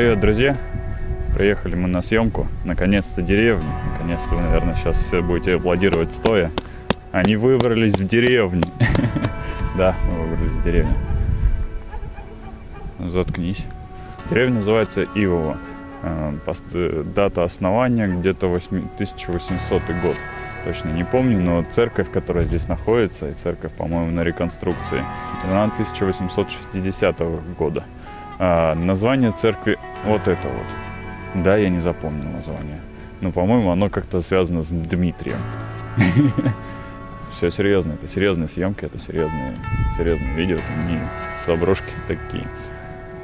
Привет, друзья! Приехали мы на съемку. Наконец-то деревня. Наконец-то вы, наверное, сейчас будете аплодировать стоя. Они выбрались в деревню. Да, мы выбрались в деревню. Заткнись. Деревня называется Ивово. Э, пост- Дата основания где-то 8 1800 год. Точно не помню, но церковь, которая здесь находится, и церковь, по-моему, на реконструкции, она 1860 года. А, название церкви вот это вот. Да, я не запомнил название. Но, по-моему, оно как-то связано с Дмитрием. Все серьезно, это серьезные съемки, это серьезные, серьезные видео, это не заброшки такие.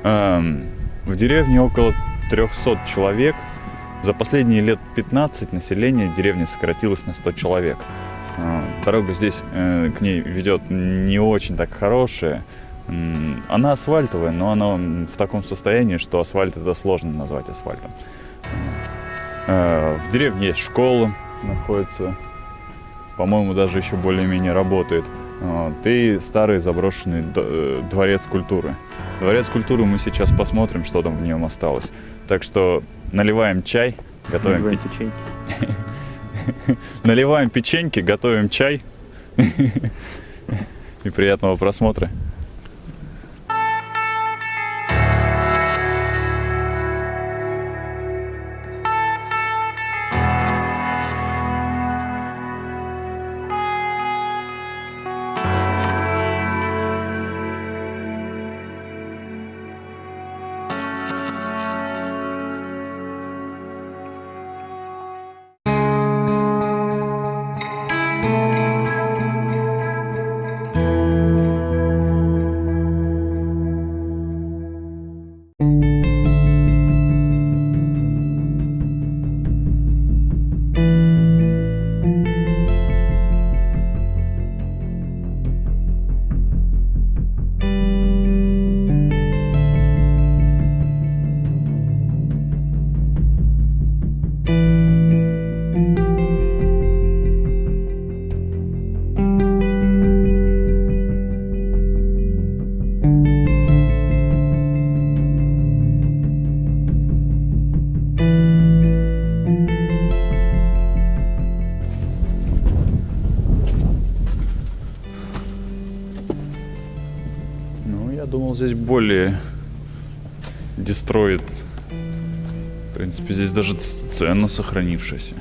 В деревне около 300 человек. За последние лет 15 население деревни сократилось на 100 человек. А, Дорога здесь э, к ней ведет не очень так хорошая. Она асфальтовая, но она в таком состоянии, что асфальт это сложно назвать асфальтом. Э, В деревне есть школа, находится, по-моему, даже еще более-менее работает. Вот, И старый заброшенный э, дворец культуры. Дворец культуры мы сейчас посмотрим, что там в нем осталось. Так что наливаем чай, готовим Наливаем пи- печеньки. наливаем печеньки, готовим чай. И приятного просмотра. Ну, я думал, здесь более дестроит. В принципе, здесь даже сцена сохранившаяся.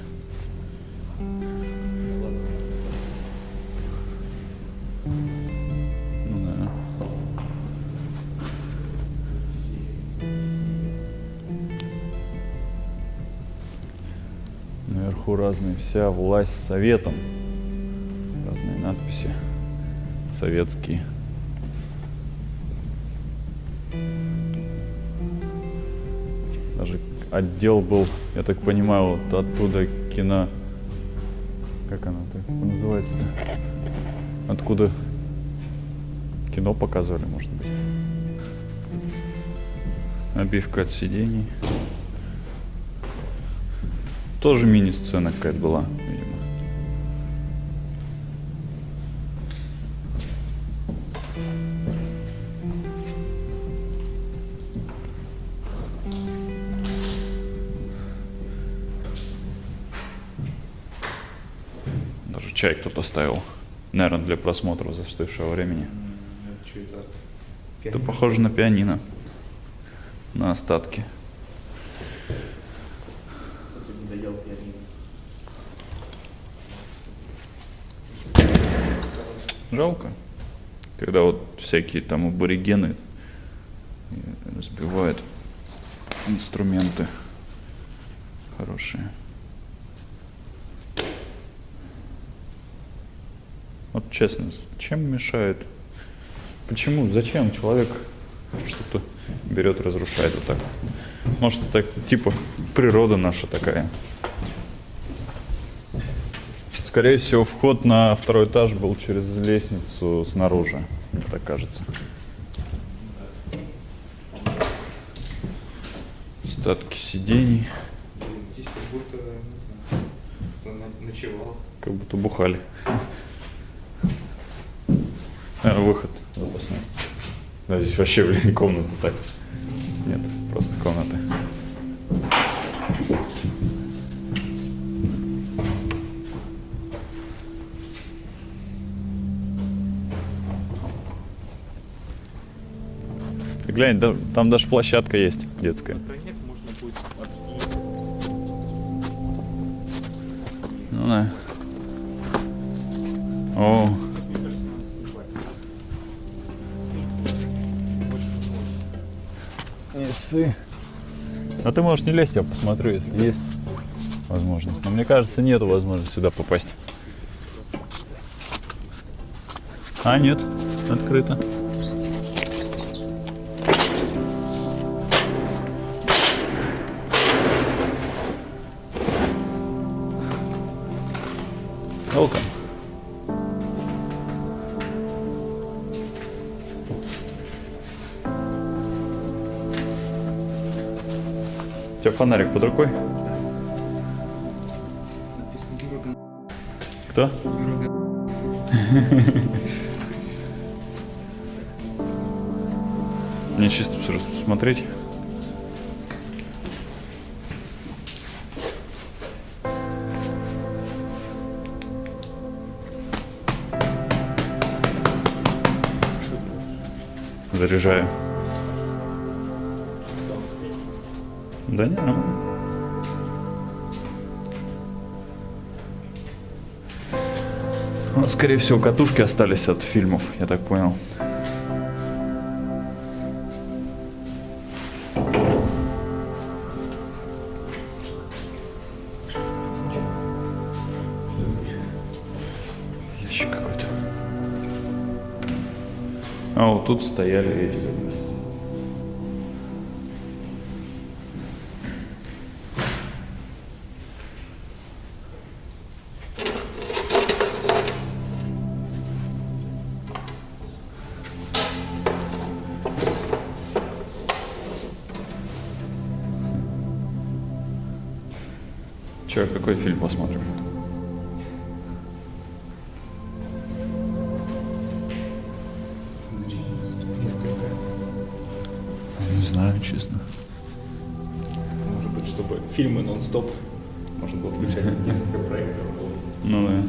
Разные вся власть советом. Разные надписи советские. Даже отдел был, я так понимаю, вот оттуда кино... Как оно так называется-то? Откуда кино показывали, может быть. Обивка от сидений. Тоже мини-сцена какая-то была, видимо. Даже чай кто-то ставил. Наверное, для просмотра застывшего времени. Это? Это похоже на пианино. На остатки. Кто-то не доел пианино. Жалко. Когда вот всякие там аборигены разбивают инструменты хорошие. Вот честно, чем мешает? Почему? Зачем человек что-то берет, разрушает вот так? Может, так, типа природа наша такая. Скорее всего, вход на второй этаж был через лестницу снаружи, мне так кажется. Остатки сидений, Здесь как будто, не знаю, ночевал. как будто бухали. Наверное, выход запасной. Да, здесь вообще, блин, комната так. Нет, просто комнаты. Глянь, да- там даже площадка есть детская. Ну да. О, не ссы. А ты можешь не лезть, я посмотрю, если есть возможность. Но мне кажется, нету возможности сюда попасть. А, нет, открыто. Welcome. У тебя фонарик под рукой? Кто? Мне чисто просто посмотреть. Заряжаю. Да не, ну. Скорее всего, катушки остались от фильмов, я так понял. А вот тут стояли эти как раз. Че, какой фильм посмотрим? Несколько проектов. Ну да.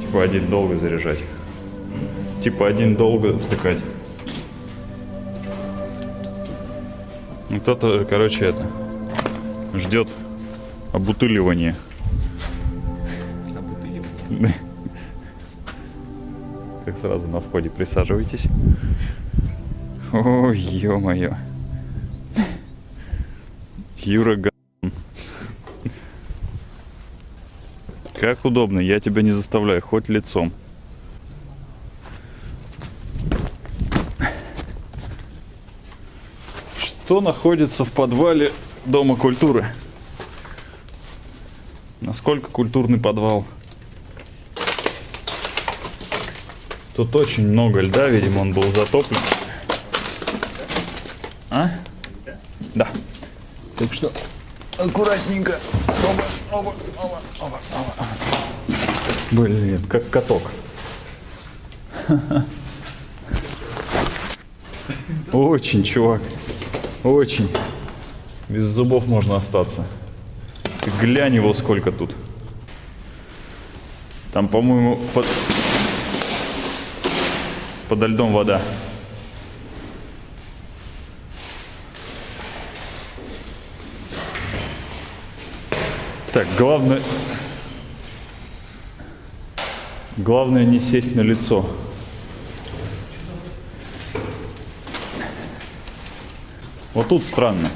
Типа один долго заряжать. Типа один долго втыкать. Ну кто-то, короче, это ждет обутыливания. А бутыли Так сразу на входе присаживайтесь. О, ё-моё. Юра Как удобно, я тебя не заставляю, хоть лицом. Что находится в подвале Дома культуры? Насколько культурный подвал? Тут очень много льда, видимо, он был затоплен. А? Да. Так что аккуратненько. Оба, оба, оба, оба, оба. Блин, как каток. Очень, чувак. Очень. Без зубов можно остаться. Ты глянь его сколько тут. Там, по-моему, под... подо льдом вода. Так, главное... Главное не сесть на лицо. Вот тут странно.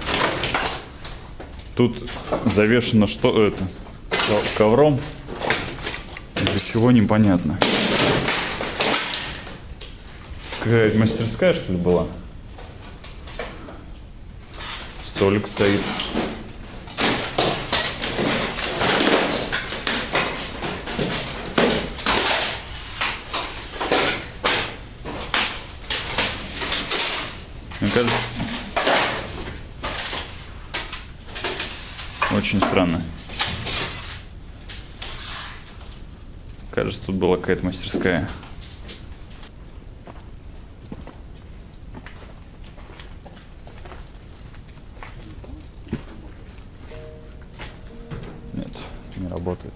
Тут завешено что это? ко- Ковром. Для чего непонятно. Какая мастерская что ли была? Столик стоит. Кажется, тут была какая-то мастерская. Нет, не работает.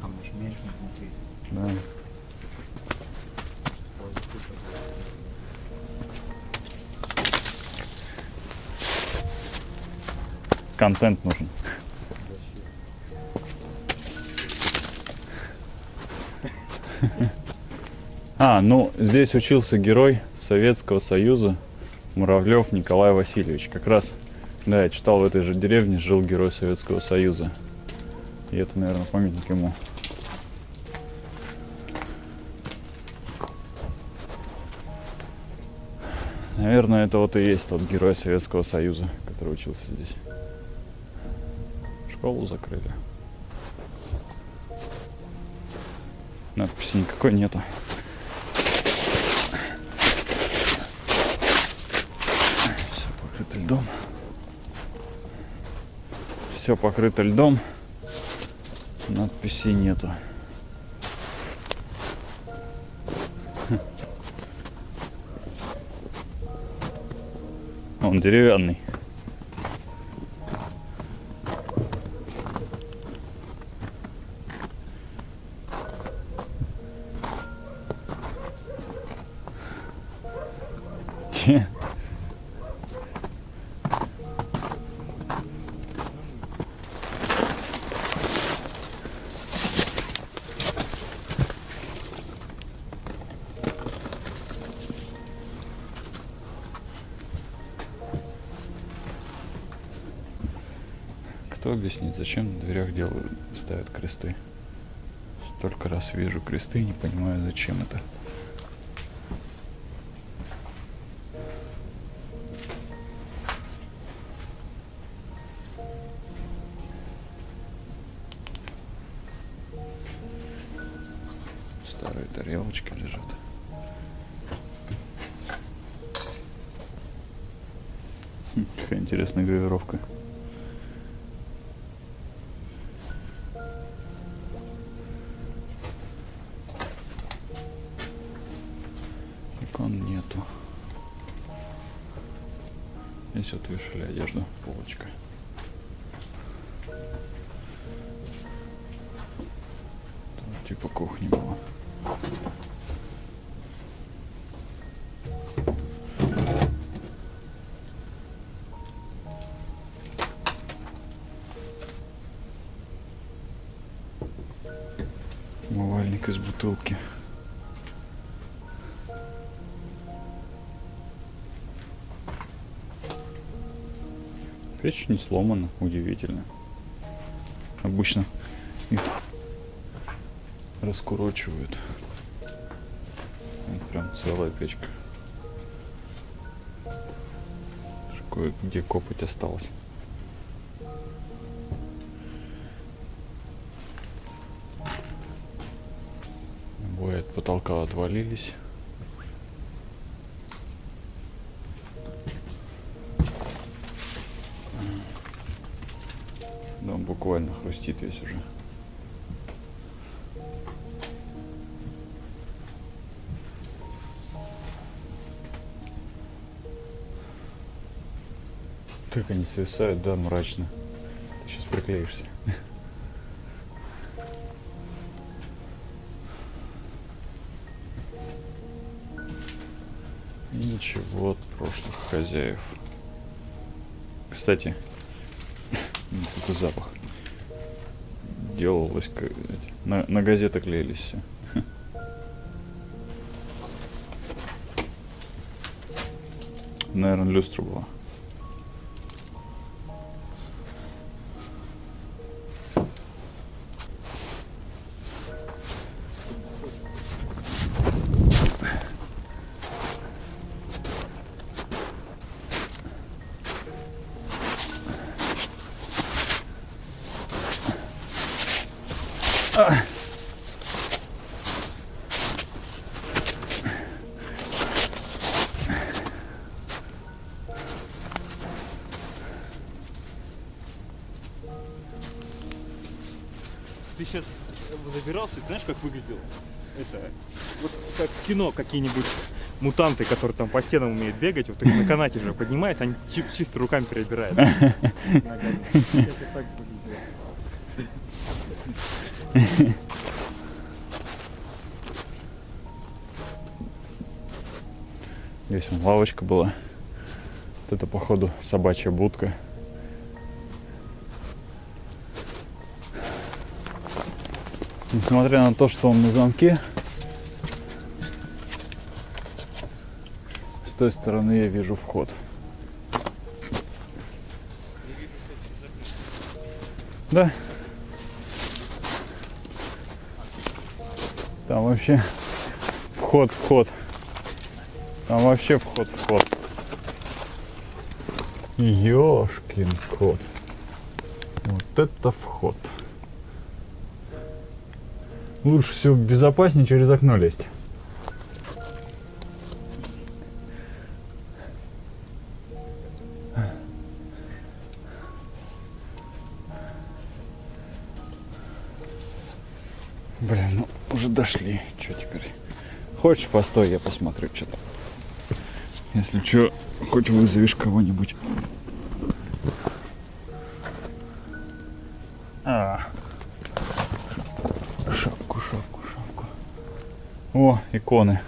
А может меньше? Да. Контент нужен. А, ну, здесь учился герой Советского Союза Муравлев Николай Васильевич. Как раз, да, я читал в этой же деревне, жил герой Советского Союза. И это, наверное, памятник ему. Наверное, это вот и есть тот герой Советского Союза, который учился здесь. Школу закрыли. Надписи никакой нету. Все покрыто льдом. Все покрыто льдом. Надписей нету. Он деревянный. Кто объяснит, зачем на дверях делают, ставят кресты? Столько раз вижу кресты, не понимаю, зачем это. Типа кухни было. Умывальник из бутылки. Печь не сломана, удивительно. Обычно их раскурочивают. Прям целая печка. Кое-где копоть осталось. Обои от потолка отвалились. Да, он буквально хрустит весь уже. Как они свисают, да, мрачно. Ты сейчас приклеишься. И ничего от прошлых хозяев. Кстати, ну, какой запах. Делалось, на, на газеты клеились все. Наверное, люстра была. Ты сейчас забирался, знаешь, как выглядел? Это вот как кино какие-нибудь мутанты, которые там по стенам умеют бегать, вот их на канате же поднимает, они чи- чисто руками перебирают. Здесь вон лавочка была. Вот это, походу, собачья будка. Несмотря на то, что он на замке, с той стороны я вижу вход. Да. Там вообще вход, вход. Там вообще вход, вход. Ёшкин кот. Вот это вход. Лучше всего безопаснее через окно лезть. Уже дошли. Что теперь? Хочешь, постой, я посмотрю, что там. Если что, хоть вызовешь кого-нибудь. А. Шапку, шапку, шапку. О, иконы.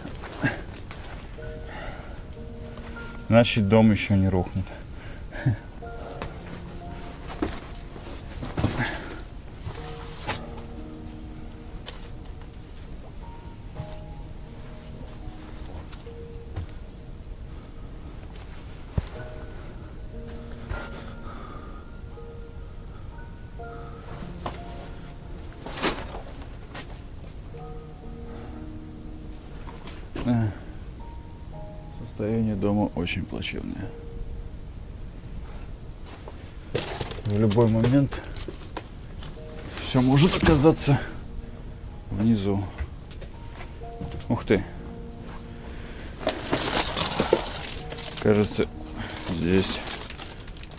Значит, дом еще не рухнет. Да. Состояние дома очень плачевное. В любой момент все может оказаться внизу. Ух ты. Кажется, здесь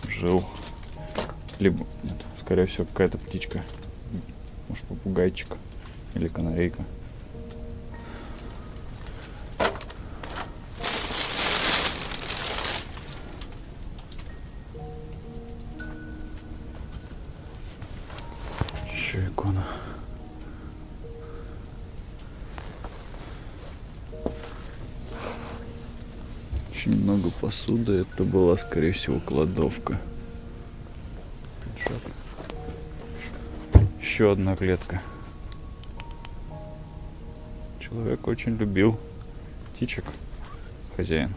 жил либо нет, скорее всего какая-то птичка, может попугайчик или канарейка. Очень много посуды. Это была, скорее всего, кладовка. Еще одна клетка. Человек очень любил птичек. Хозяин.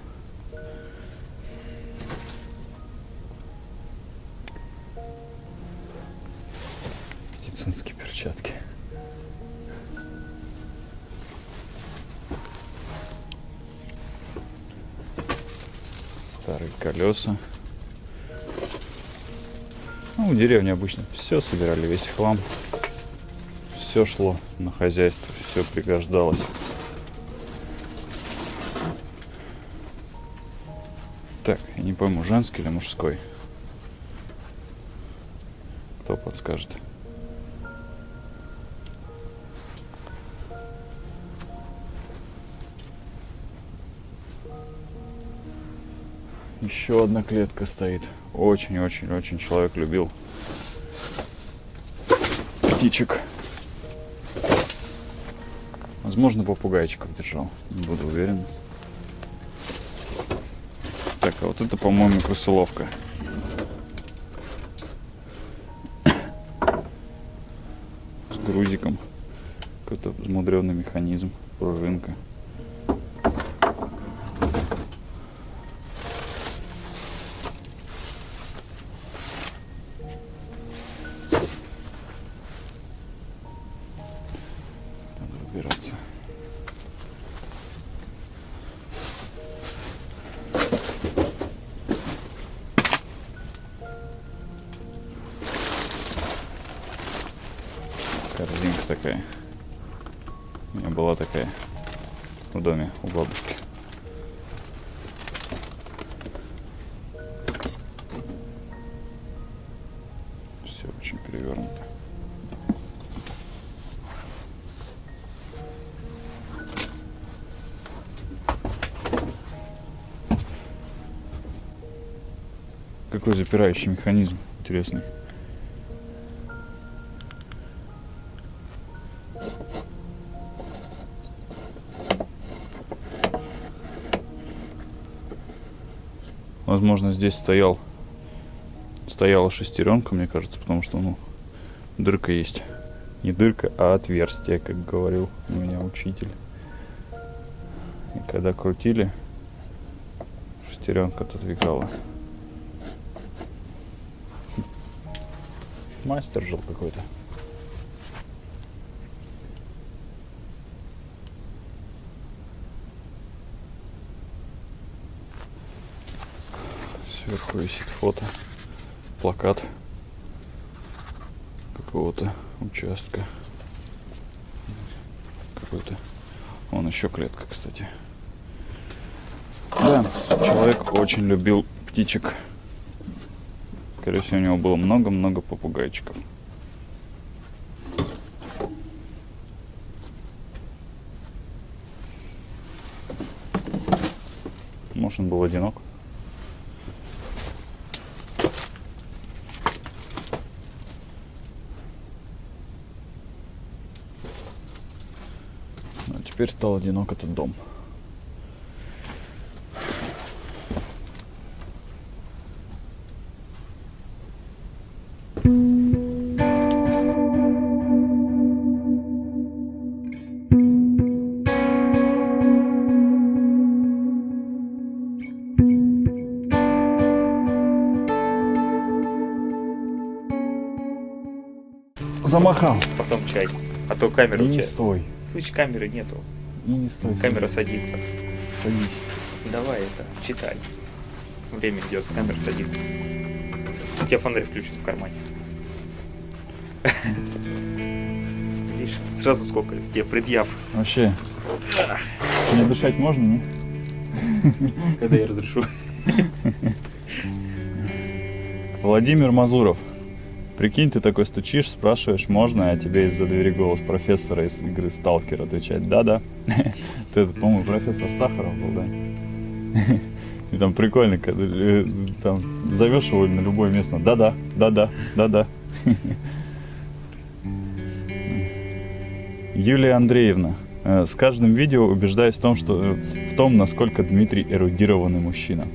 Колеса. Ну, в деревне обычно все собирали, весь хлам. Все шло на хозяйство, все пригождалось. Так, я не пойму, женский или мужской? Кто подскажет? Еще одна клетка стоит. Очень-очень-очень человек любил птичек. Возможно, попугайчиков держал. Не буду уверен. Так, а вот это, по-моему, крысоловка. С грузиком. Какой-то взмудренный механизм. Пружинка. такая. У меня была такая в доме у бабушки. Все очень перевернуто. Какой запирающий механизм, интересный. Возможно, здесь стоял стояла шестеренка, мне кажется, потому что, ну, дырка есть. Не дырка, а отверстие, как говорил у меня учитель. И когда крутили, шестеренка отодвигала. Мастер жил какой-то. Сверху висит фото, плакат какого-то участка. Какой-то. Вон еще клетка, кстати. Да, человек очень любил птичек. Скорее всего, у него было много-много попугайчиков. Может, он был одинок? А теперь стал одинок этот дом. Замахал. Потом чай. А то камера не тебя. стой. Слышь, камеры нету. И не стой. Камера садится. Садись. Давай это, читай. Время идет, камера садится. У тебя фонарь включен в кармане. Видишь, сразу сколько тебе предъяв, Вообще. Не дышать можно, не? когда я разрешу. Владимир Мазуров. Прикинь, ты такой стучишь, спрашиваешь, можно, а тебе из-за двери голос профессора из игры Сталкер отвечает, да-да. Ты, по-моему, профессор Сахаров был, да? И там прикольно, когда э, там зовешь его на любое место, да-да, да-да, да-да. Юлия Андреевна. э, С каждым видео убеждаюсь в том, что э, в том, насколько Дмитрий эрудированный мужчина.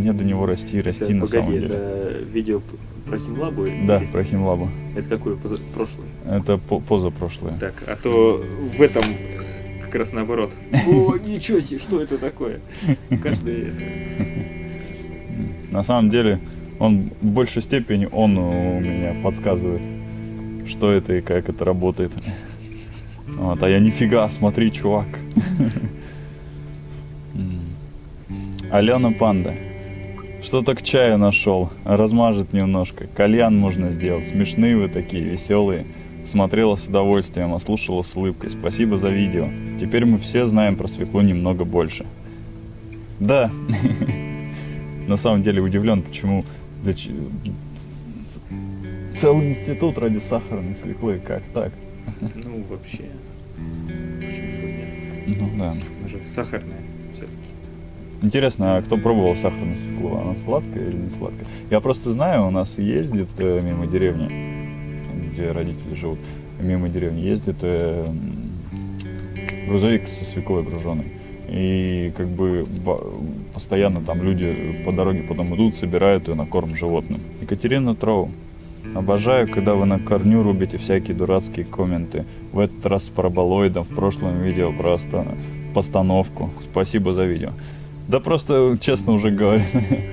Мне до него расти и расти на самом деле. это видео про Химлабу? Да, про Химлабу. Это какое? Поза- Прошлое? Это по- позапрошлое. Так, а то в этом как раз наоборот. О, ничего себе, что это такое? Каждый это... На самом деле, он в большей степени он у меня подсказывает, что это и как это работает. Вот, а я нифига, смотри, чувак. Алена Панда. Что-то к чаю нашел. Размажет немножко. Кальян можно сделать. Смешные вы такие, веселые. Смотрела с удовольствием, а слушала с улыбкой. Спасибо за видео. Теперь мы все знаем про свеклу немного больше. Да. На самом деле удивлен, почему целый институт ради сахарной свеклы. Как так? Ну, вообще. Почему бы нет? Ну да. Она же сахарная все-таки. Интересно, а кто пробовал сахарную свеклу? Она сладкая или не сладкая? Я просто знаю, у нас ездит э, мимо деревни, где родители живут, мимо деревни ездит э, грузовик со свеклой груженый. И как бы постоянно там люди по дороге потом идут, собирают ее на корм животным. Екатерина Троу. Обожаю, когда вы на корню рубите всякие дурацкие комменты. В этот раз с параболоидом, в прошлом видео про оста- постановку. Спасибо за видео. Да просто, честно уже говорю,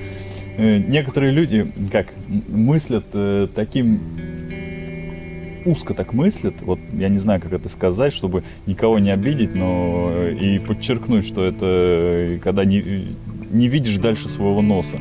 некоторые люди, как, мыслят э, таким узко так мыслят, вот я не знаю, как это сказать, чтобы никого не обидеть, но э, и подчеркнуть, что это э, когда не, не видишь дальше своего носа.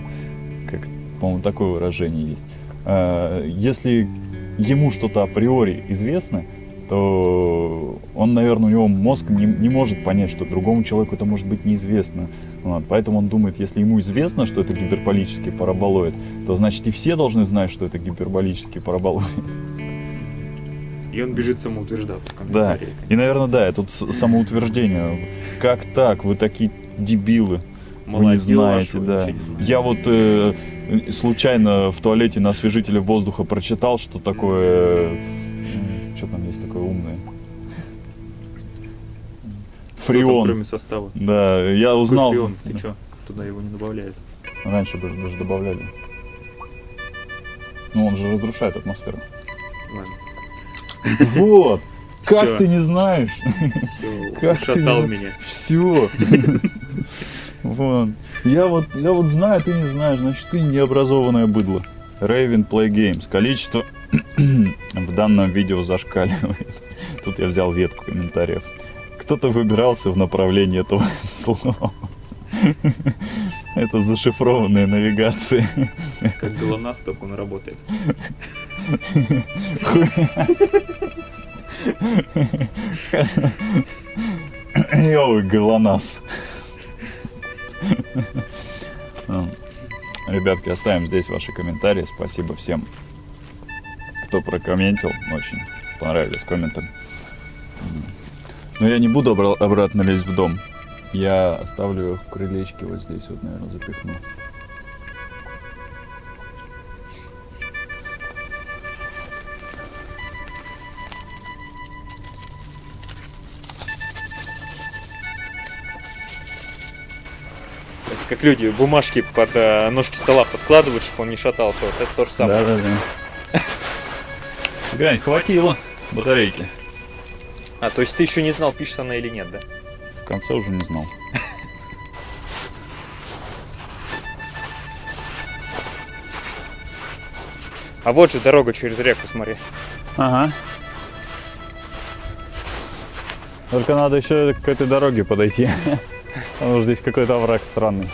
Как, по-моему, такое выражение есть. А, Если ему что-то априори известно, то он, наверное, у него мозг не, не может понять, что другому человеку это может быть неизвестно. Вот, поэтому он думает, если ему известно, что это гиперболический параболоид, то значит и все должны знать, что это гиперболический параболоид. И он бежит самоутверждаться Да, и, наверное, да, тут с- самоутверждение. Как так? Вы такие дебилы. Вы не знаете, да. не знаете. Я вот э, случайно в туалете на освежителе воздуха прочитал, что такое... Там, Фреон. кроме состава. Да, я Какой узнал. фреон? Ты чё? Туда его не добавляют. Раньше даже даже добавляли. Ну, он же разрушает атмосферу. Ладно. Вот! Как Всё. ты не знаешь? Все, Как ты ушатал не- меня. Все. Вон. Я вот, я вот знаю, ты не знаешь, значит ты необразованное быдло. Raven Play Games. Количество в данном видео зашкаливает. Тут я взял ветку комментариев. Кто-то выбирался в направлении этого слова. Это зашифрованная навигация. Как ГЛОНАСС, только он работает. Йоу, ГЛОНАСС. Ну, Ребятки, оставим здесь ваши комментарии. Спасибо всем, кто прокомментил. Очень понравились комменты. Но я не буду обра- обратно лезть в дом. Я оставлю их в крылечке вот здесь вот, наверное, запихну. Как люди бумажки под э, ножки стола подкладывают, чтобы он не шатался. Вот это то же самое. Да, да, да. Глянь, хватило батарейки. А, то есть ты еще не знал, пишет она или нет, да? В конце уже не знал. А вот же дорога через реку, смотри. Ага. Только надо еще к этой дороге подойти. Потому что здесь какой-то овраг странный.